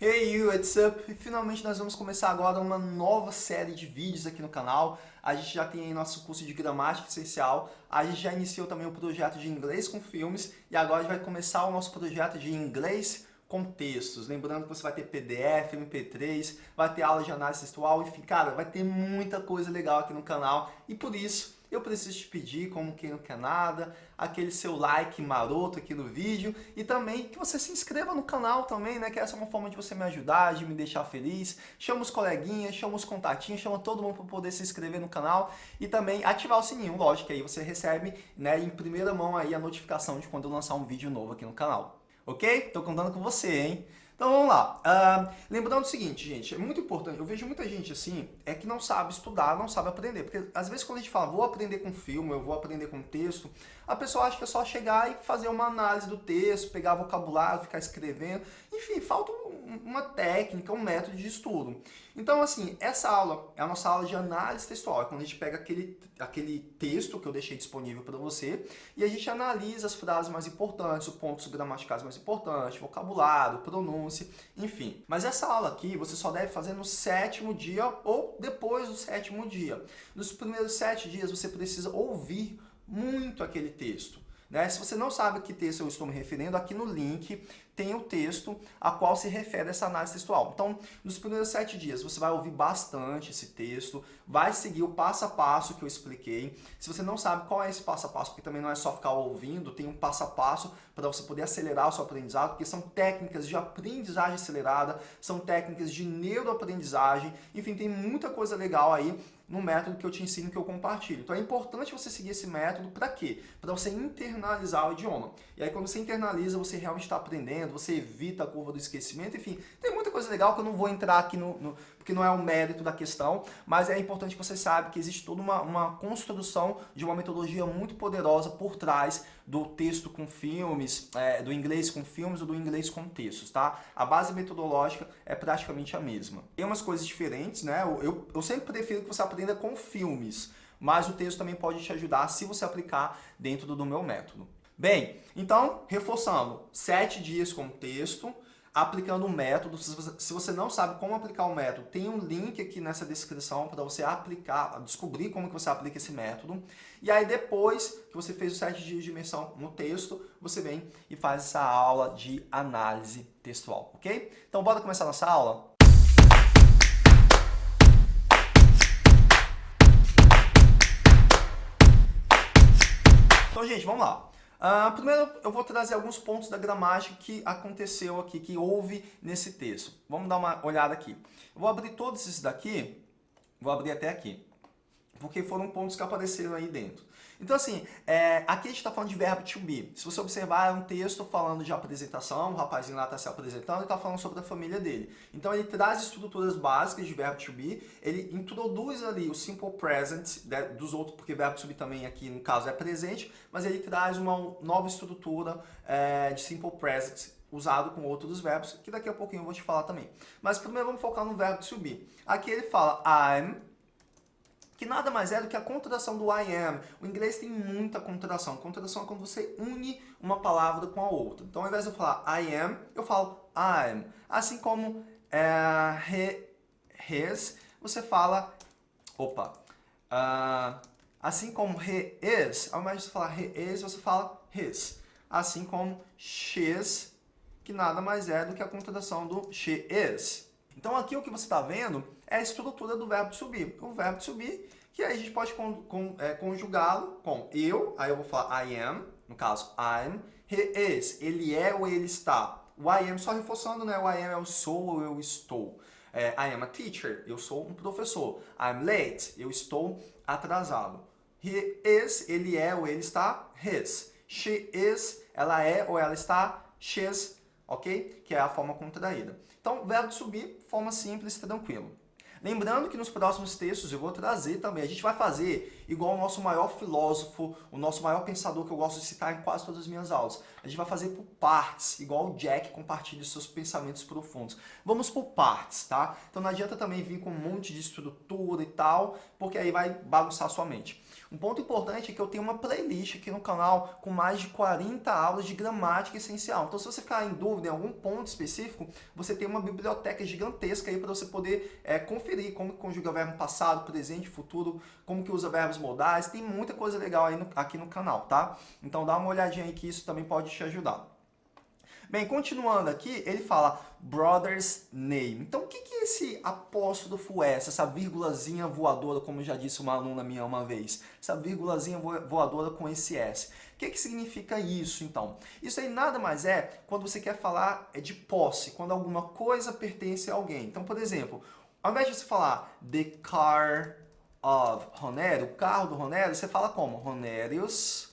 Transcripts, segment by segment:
Hey you, what's up? E finalmente nós vamos começar agora uma nova série de vídeos aqui no canal. A gente já tem aí nosso curso de gramática essencial, a gente já iniciou também o projeto de inglês com filmes e agora a gente vai começar o nosso projeto de inglês com textos. Lembrando que você vai ter PDF, MP3, vai ter aula de análise textual, enfim, cara, vai ter muita coisa legal aqui no canal e por isso eu preciso te pedir, como quem não quer nada, aquele seu like maroto aqui no vídeo e também que você se inscreva no canal também, né? Que essa é uma forma de você me ajudar, de me deixar feliz. Chama os coleguinhas, chama os contatinhos, chama todo mundo para poder se inscrever no canal e também ativar o sininho, lógico, aí você recebe né, em primeira mão aí a notificação de quando eu lançar um vídeo novo aqui no canal. Ok? Tô contando com você, hein? Então vamos lá. Uh, lembrando o seguinte, gente, é muito importante, eu vejo muita gente assim, é que não sabe estudar, não sabe aprender. Porque às vezes quando a gente fala, vou aprender com filme, eu vou aprender com texto, a pessoa acha que é só chegar e fazer uma análise do texto, pegar vocabulário, ficar escrevendo. Enfim, falta uma técnica, um método de estudo. Então, assim, essa aula é a nossa aula de análise textual. É quando a gente pega aquele, aquele texto que eu deixei disponível para você e a gente analisa as frases mais importantes, os pontos gramaticais mais importantes, vocabulário, pronúncia, enfim. Mas essa aula aqui você só deve fazer no sétimo dia ou depois do sétimo dia. Nos primeiros sete dias você precisa ouvir muito aquele texto. Né? Se você não sabe que texto eu estou me referindo, aqui no link tem o texto a qual se refere essa análise textual. Então, nos primeiros sete dias, você vai ouvir bastante esse texto, vai seguir o passo a passo que eu expliquei. Se você não sabe qual é esse passo a passo, porque também não é só ficar ouvindo, tem um passo a passo para você poder acelerar o seu aprendizado, porque são técnicas de aprendizagem acelerada, são técnicas de neuroaprendizagem, enfim, tem muita coisa legal aí no método que eu te ensino, que eu compartilho. Então é importante você seguir esse método para quê? Para você internalizar o idioma. E aí quando você internaliza, você realmente está aprendendo, você evita a curva do esquecimento, enfim, tem muita coisa legal que eu não vou entrar aqui no, no porque não é o mérito da questão, mas é importante que você saiba que existe toda uma, uma construção de uma metodologia muito poderosa por trás do texto com filmes, é, do inglês com filmes ou do inglês com textos, tá? A base metodológica é praticamente a mesma. Tem umas coisas diferentes, né? Eu, eu, eu sempre prefiro que você aprenda com filmes, mas o texto também pode te ajudar se você aplicar dentro do meu método. Bem, então, reforçando, sete dias com texto, aplicando o método. Se você não sabe como aplicar o método, tem um link aqui nessa descrição para você aplicar, descobrir como que você aplica esse método. E aí depois que você fez os sete dias de imersão no texto, você vem e faz essa aula de análise textual, ok? Então bora começar nossa aula? Então, gente, vamos lá. Uh, primeiro, eu vou trazer alguns pontos da gramática que aconteceu aqui, que houve nesse texto. Vamos dar uma olhada aqui. Eu vou abrir todos esses daqui, vou abrir até aqui, porque foram pontos que apareceram aí dentro. Então, assim, é, aqui a gente está falando de verbo to be. Se você observar, é um texto falando de apresentação, o rapazinho lá está se apresentando e está falando sobre a família dele. Então, ele traz estruturas básicas de verbo to be, ele introduz ali o simple present dos outros, porque verbo to be também aqui, no caso, é presente, mas ele traz uma nova estrutura é, de simple present usado com outros verbos, que daqui a pouquinho eu vou te falar também. Mas primeiro vamos focar no verbo to be. Aqui ele fala I'm que nada mais é do que a contração do I am. O inglês tem muita contração. Contração é quando você une uma palavra com a outra. Então, ao invés de eu falar I am, eu falo I'm. Assim como é, he, his, você fala... Opa! Uh, assim como he is, ao invés de falar he is, você fala his. Assim como she's, que nada mais é do que a contração do she is. Então aqui o que você está vendo é a estrutura do verbo subir. O verbo subir, que aí a gente pode con, con, é, conjugá-lo com eu, aí eu vou falar I am, no caso I'm, he is, ele é ou ele está. O I am, só reforçando, né? O I am é o sou ou eu estou. É, I am a teacher, eu sou um professor. I'm late, eu estou atrasado. He is, ele é ou ele está. His. She is, ela é ou ela está. She's, ok? Que é a forma contraída. Então, verbo subir, forma simples, tranquilo. Lembrando que nos próximos textos eu vou trazer também, a gente vai fazer igual o nosso maior filósofo, o nosso maior pensador que eu gosto de citar em quase todas as minhas aulas. A gente vai fazer por partes, igual o Jack compartilha seus pensamentos profundos. Vamos por partes, tá? Então não adianta também vir com um monte de estrutura e tal, porque aí vai bagunçar sua mente. Um ponto importante é que eu tenho uma playlist aqui no canal com mais de 40 aulas de gramática essencial. Então se você ficar em dúvida em algum ponto específico, você tem uma biblioteca gigantesca aí para você poder é, conferir como conjuga verbo passado, presente, futuro, como que usa verbos modais. Tem muita coisa legal aí no, aqui no canal, tá? Então dá uma olhadinha aí que isso também pode te ajudar. Bem, continuando aqui, ele fala brother's name. Então, o que, que esse apóstrofo S, essa vírgulazinha voadora, como já disse uma aluna minha uma vez? Essa vírgulazinha voadora com esse S. O que, que significa isso, então? Isso aí nada mais é quando você quer falar é de posse, quando alguma coisa pertence a alguém. Então, por exemplo, ao invés de você falar the car of Ronério, o carro do Ronério, você fala como? Ronérios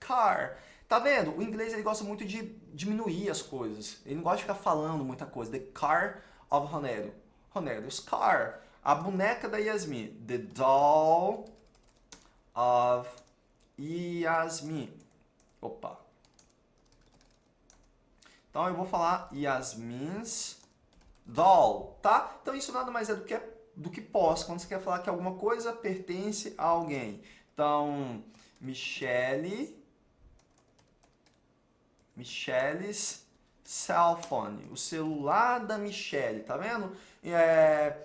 car. Tá vendo? O inglês ele gosta muito de diminuir as coisas. Ele não gosta de ficar falando muita coisa. The car of Ronério. Ronério's car. A boneca da Yasmin. The doll of Yasmin. Opa. Então eu vou falar Yasmin's doll, tá? Então isso nada mais é do que, do que posse, quando você quer falar que alguma coisa pertence a alguém. Então, Michelle Michele's cell phone, o celular da Michelle, tá vendo? É,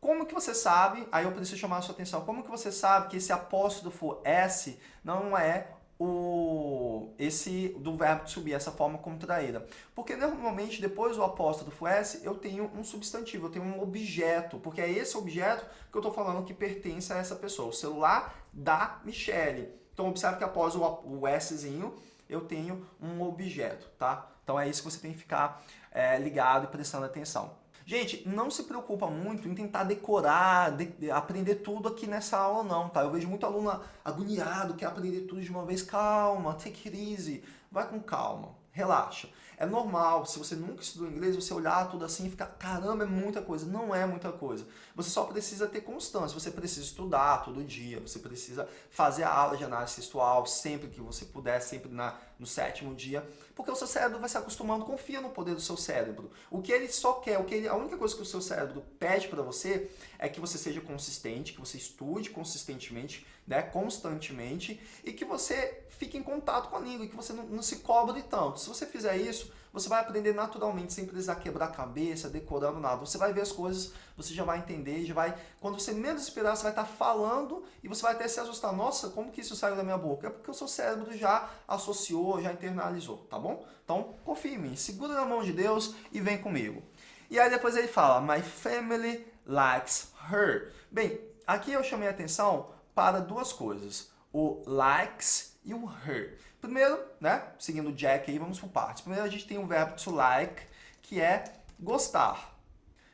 como que você sabe, aí eu preciso chamar a sua atenção, como que você sabe que esse apóstrofo S não é o, esse do verbo be, essa forma contraída? Porque normalmente depois do apóstrofo S eu tenho um substantivo, eu tenho um objeto, porque é esse objeto que eu estou falando que pertence a essa pessoa, o celular da Michelle. Então observe que após o, o Szinho eu tenho um objeto, tá? Então é isso que você tem que ficar é, ligado e prestando atenção. Gente, não se preocupa muito em tentar decorar, de, aprender tudo aqui nessa aula não, tá? Eu vejo muito aluno agoniado, quer aprender tudo de uma vez. Calma, take it easy, vai com calma, relaxa. É normal, se você nunca estudou inglês, você olhar tudo assim e ficar, caramba, é muita coisa. Não é muita coisa. Você só precisa ter constância, você precisa estudar todo dia, você precisa fazer a aula de análise textual sempre que você puder, sempre na, no sétimo dia, porque o seu cérebro vai se acostumando, confia no poder do seu cérebro. O que ele só quer, o que ele, a única coisa que o seu cérebro pede para você é que você seja consistente, que você estude consistentemente, né, constantemente, e que você fique em contato com a língua, e que você não, não se cobre tanto. Se você fizer isso, você vai aprender naturalmente, sem precisar quebrar a cabeça, decorando nada. Você vai ver as coisas, você já vai entender, já vai... Quando você menos esperar, você vai estar falando e você vai até se assustar. Nossa, como que isso saiu da minha boca? É porque o seu cérebro já associou, já internalizou, tá bom? Então, confie em mim, segura na mão de Deus e vem comigo. E aí depois ele fala, My family likes her. Bem, aqui eu chamei a atenção para duas coisas. O likes e o her. Primeiro, né, seguindo o Jack aí, vamos por partes. Primeiro a gente tem o verbo to like, que é gostar.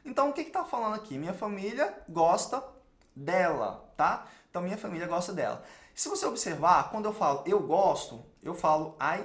Então o que está falando aqui? Minha família gosta dela, tá? Então minha família gosta dela. Se você observar, quando eu falo eu gosto, eu falo I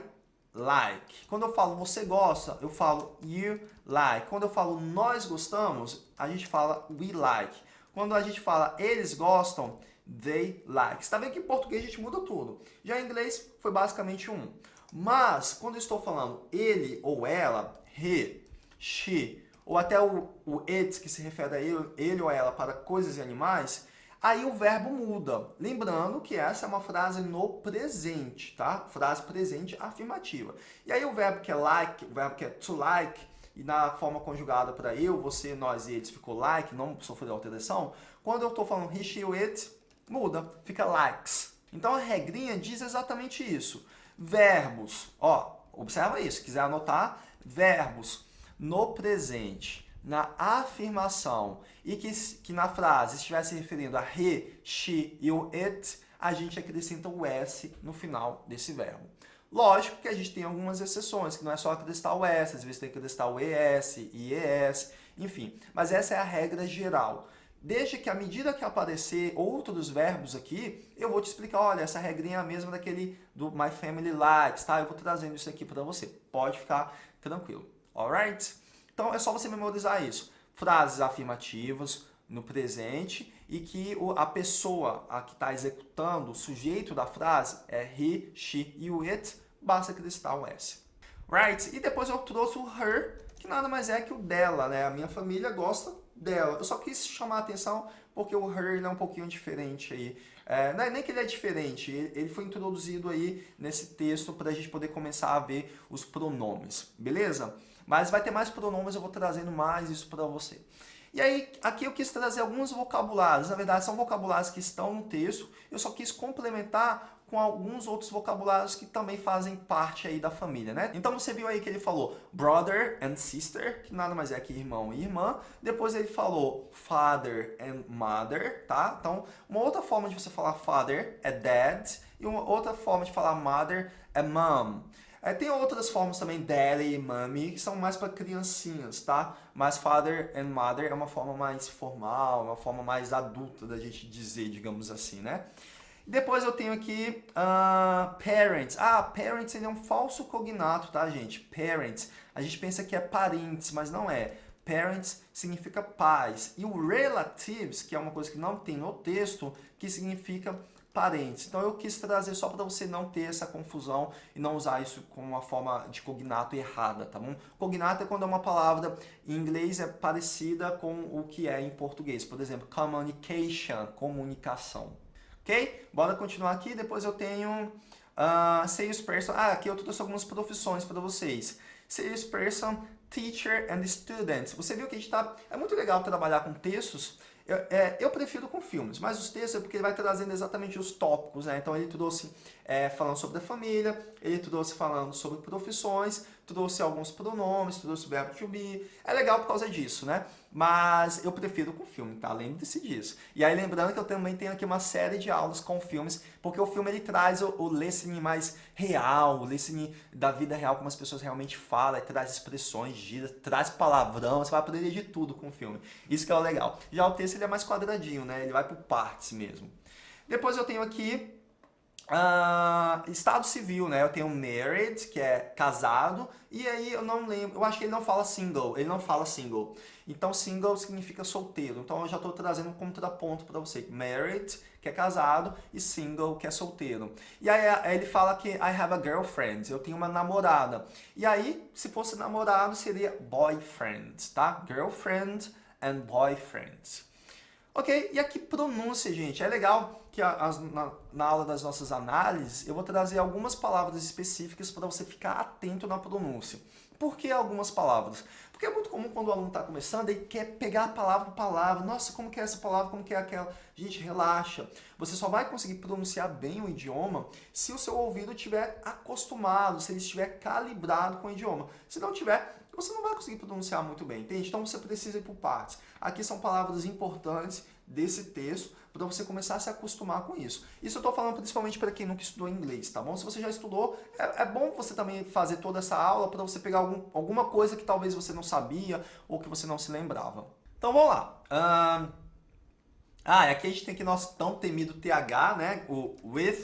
like. Quando eu falo você gosta, eu falo you like. Quando eu falo nós gostamos, a gente fala we like. Quando a gente fala eles gostam, they like. Você está vendo que em português a gente muda tudo. Já em inglês foi basicamente um. Mas, quando eu estou falando ele ou ela, he, she, ou até o, o it, que se refere a ele, ele ou ela para coisas e animais, aí o verbo muda. Lembrando que essa é uma frase no presente, tá? Frase presente afirmativa. E aí o verbo que é like, o verbo que é to like, e na forma conjugada para eu, você, nós e eles ficou like, não sofreu alteração, quando eu estou falando he, she, it, muda, fica likes. Então a regrinha diz exatamente isso. Verbos, ó, observa isso, quiser anotar, verbos no presente, na afirmação e que, que na frase estiver se referindo a he, she e o it, a gente acrescenta o s no final desse verbo. Lógico que a gente tem algumas exceções, que não é só acrescentar o s, às vezes tem que acrescentar o es, ies, enfim. Mas essa é a regra geral. Desde que à medida que aparecer outros verbos aqui, eu vou te explicar, olha, essa regrinha é a mesma daquele do My Family Likes, tá? Eu vou trazendo isso aqui para você. Pode ficar tranquilo, alright? Então é só você memorizar isso. Frases afirmativas no presente e que a pessoa a que está executando, o sujeito da frase é he, she e o it, basta acrescentar um S. Right? E depois eu trouxe o her, que nada mais é que o dela, né? A minha família gosta dela. Eu só quis chamar a atenção porque o her é um pouquinho diferente aí. É, não é nem que ele é diferente, ele foi introduzido aí nesse texto para a gente poder começar a ver os pronomes, beleza? Mas vai ter mais pronomes, eu vou trazendo mais isso para você. E aí, aqui eu quis trazer alguns vocabulários, na verdade são vocabulários que estão no texto, eu só quis complementar com alguns outros vocabulários que também fazem parte aí da família, né? Então você viu aí que ele falou brother and sister, que nada mais é que irmão e irmã. Depois ele falou father and mother, tá? Então, uma outra forma de você falar father é dad e uma outra forma de falar mother é mom. É, tem outras formas também, daddy e mommy, que são mais para criancinhas, tá? Mas father and mother é uma forma mais formal, uma forma mais adulta da gente dizer, digamos assim, né? Depois eu tenho aqui uh, parents. Ah, parents ele é um falso cognato, tá, gente? Parents. A gente pensa que é parentes, mas não é. Parents significa pais. E o relatives, que é uma coisa que não tem no texto, que significa parentes. Então eu quis trazer só para você não ter essa confusão e não usar isso como uma forma de cognato errada, tá bom? Cognato é quando é uma palavra em inglês é parecida com o que é em português. Por exemplo, communication, comunicação. Ok? Bora continuar aqui. Depois eu tenho uh, salesperson. Ah, aqui eu trouxe algumas profissões para vocês. Salesperson, teacher and student. Você viu que a gente tá... É muito legal trabalhar com textos eu, é, eu prefiro com filmes, mas os textos é porque ele vai trazendo exatamente os tópicos, né? Então ele trouxe é, falando sobre a família, ele trouxe falando sobre profissões, trouxe alguns pronomes, trouxe o verbo to be. É legal por causa disso, né? Mas eu prefiro com filme, tá? Lembre-se disso. E aí lembrando que eu também tenho aqui uma série de aulas com filmes, porque o filme ele traz o, o listening mais real, o listening da vida real, como as pessoas realmente falam, traz expressões, gírias, traz palavrão, você vai aprender de tudo com o filme. Isso que é o legal. Já o texto ele é mais quadradinho, né? Ele vai por partes mesmo. Depois eu tenho aqui Uh, estado civil, né? Eu tenho married, que é casado, e aí eu não lembro, eu acho que ele não fala single, ele não fala single. Então single significa solteiro, então eu já estou trazendo um contraponto para você. Married, que é casado, e single, que é solteiro. E aí, ele fala que I have a girlfriend, eu tenho uma namorada. E aí, se fosse namorado, seria boyfriend, tá? Girlfriend and boyfriend. Ok? E aqui pronúncia, gente. É legal que na, na, aula das nossas análises eu vou trazer algumas palavras específicas para você ficar atento na pronúncia. Por que algumas palavras? Porque é muito comum quando o aluno está começando, ele quer pegar palavra por palavra. Nossa, como que é essa palavra, como que é aquela? Gente, relaxa. Você só vai conseguir pronunciar bem o idioma se o seu ouvido estiver acostumado, se ele estiver calibrado com o idioma. Se não tiver, você não vai conseguir pronunciar muito bem, entende? Então você precisa ir por partes. Aqui são palavras importantes desse texto para você começar a se acostumar com isso. Isso eu estou falando principalmente para quem nunca estudou inglês, tá bom? Se você já estudou, é, é bom você também fazer toda essa aula para você pegar algum, alguma coisa que talvez você não sabia ou que você não se lembrava. Então vamos lá. Um, ah, aqui a gente tem aqui nosso tão temido TH, né? O with.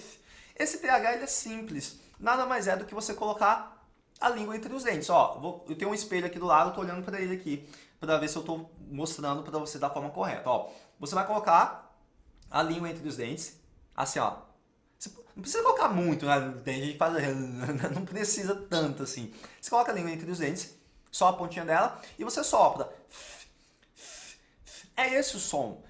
Esse TH ele é simples. Nada mais é do que você colocar a língua entre os dentes. Ó, vou, eu tenho um espelho aqui do lado, tô olhando para ele aqui, para ver se eu estou mostrando para você da forma correta. Ó, você vai colocar a língua entre os dentes, assim, ó. Você não precisa colocar muito, né? Tem gente que faz, não precisa tanto assim. Você coloca a língua entre os dentes, só a pontinha dela, e você sopra. É esse o som.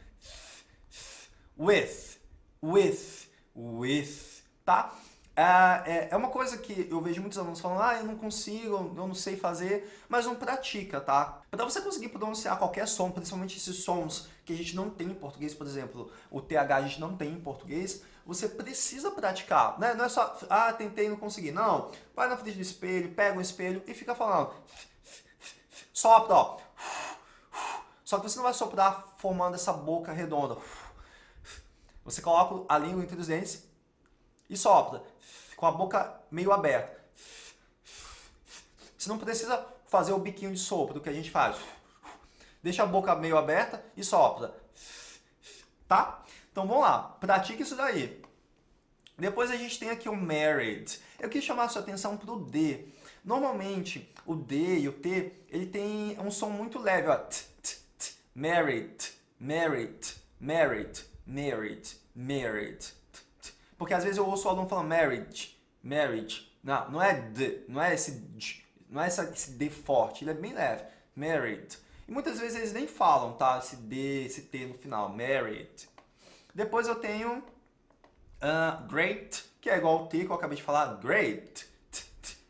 With, with, with, tá? É, é, é, uma coisa que eu vejo muitos alunos falando, ah, eu não consigo, eu não sei fazer, mas não pratica, tá? Para você conseguir pronunciar qualquer som, principalmente esses sons que a gente não tem em português, por exemplo, o TH a gente não tem em português, você precisa praticar, né? Não é só, ah, tentei não consegui. Não, vai na frente do espelho, pega um espelho e fica falando. Sopra, ó. Só que você não vai soprar formando essa boca redonda. Você coloca a língua entre os dentes e sopra, com a boca meio aberta. Você não precisa fazer o biquinho de sopro que a gente faz. Deixa a boca meio aberta e sopra. Tá? Então vamos lá, pratique isso daí. Depois a gente tem aqui o married. Eu quis chamar a sua atenção para o D. Normalmente, o D e o T, ele tem um som muito leve, ó. T, t, t, married, Married, married, married, married. Porque às vezes eu ouço o aluno falando marriage, marriage. Não, não é D, não é esse D, não é esse D forte, ele é bem leve. Married. Muitas vezes eles nem falam, tá? Esse D, esse T no final, married. Depois eu tenho uh, great, que é igual o T que eu acabei de falar, great,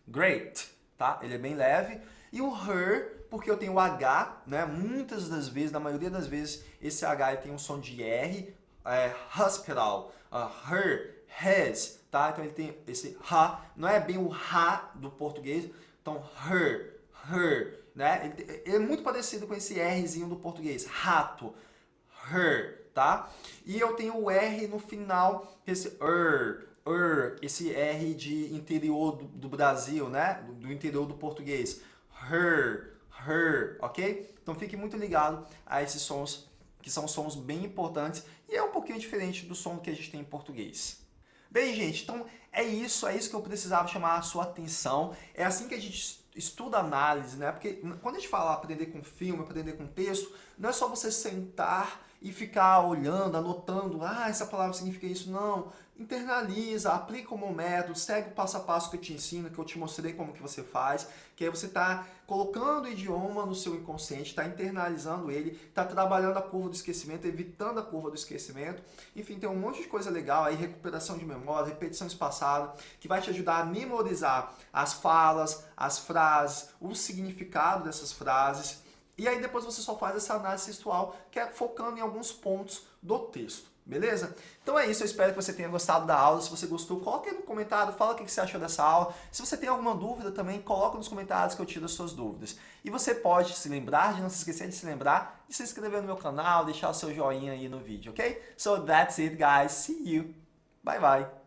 great, tá? Ele é bem leve. E o her, porque eu tenho o H, né? Muitas das vezes, na maioria das vezes, esse H tem um som de R, é, hospital, uh, her, his, tá? Então ele tem esse ha, não é bem o ha do português, então her, her, né? Ele, é muito parecido com esse Rzinho do português, rato, her, tá? E eu tenho o R no final, esse er, er, esse R de interior do, do Brasil, né? Do, do, interior do português. Her, her, ok? Então fique muito ligado a esses sons, que são sons bem importantes e é um pouquinho diferente do som que a gente tem em português. Bem, gente, então é isso, é isso que eu precisava chamar a sua atenção. É assim que a gente estuda análise, né? Porque quando a gente fala aprender com filme, aprender com texto, não é só você sentar e ficar olhando, anotando, ah, essa palavra significa isso. Não, internaliza, aplica como método, segue o passo a passo que eu te ensino, que eu te mostrei como que você faz, que aí você está colocando o idioma no seu inconsciente, está internalizando ele, está trabalhando a curva do esquecimento, evitando a curva do esquecimento. Enfim, tem um monte de coisa legal aí, recuperação de memória, repetição espaçada, que vai te ajudar a memorizar as falas, as frases, o significado dessas frases, e aí depois você só faz essa análise textual, que é focando em alguns pontos do texto. Beleza? Então é isso, eu espero que você tenha gostado da aula. Se você gostou, coloque aí no comentário, fala o que você achou dessa aula. Se você tem alguma dúvida também, coloque nos comentários que eu tiro as suas dúvidas. E você pode se lembrar, de não se esquecer de se lembrar, de se inscrever no meu canal, deixar o seu joinha aí no vídeo, ok? So that's it guys, see you, bye bye.